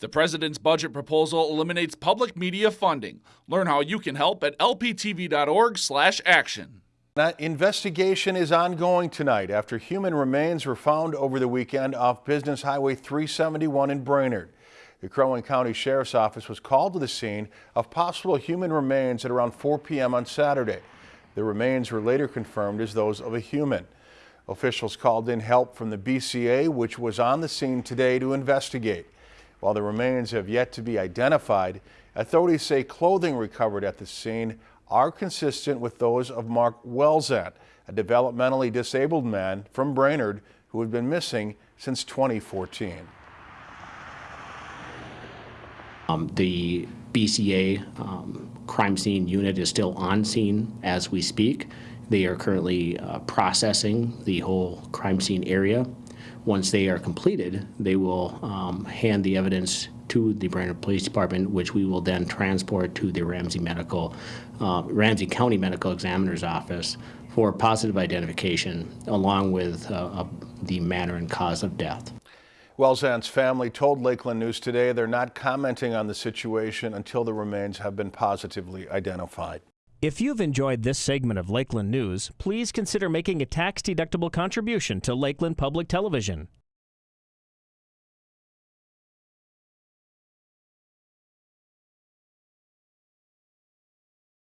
The president's budget proposal eliminates public media funding. Learn how you can help at lptv.org/action. That investigation is ongoing tonight after human remains were found over the weekend off Business Highway 371 in Brainerd. The Crow Wing County Sheriff's Office was called to the scene of possible human remains at around 4 p.m. on Saturday. The remains were later confirmed as those of a human. Officials called in help from the BCA, which was on the scene today to investigate. While the remains have yet to be identified, authorities say clothing recovered at the scene are consistent with those of Mark Wellzant, a developmentally disabled man from Brainerd who had been missing since 2014. Um, the BCA um, crime scene unit is still on scene as we speak. They are currently uh, processing the whole crime scene area. Once they are completed, they will um, hand the evidence to the Brainerd Police Department, which we will then transport to the Ramsey Medical, uh, Ramsey County Medical Examiner's Office for positive identification, along with uh, uh, the manner and cause of death. Wellzant's family told Lakeland News today they're not commenting on the situation until the remains have been positively identified. If you've enjoyed this segment of Lakeland News, please consider making a tax-deductible contribution to Lakeland Public Television.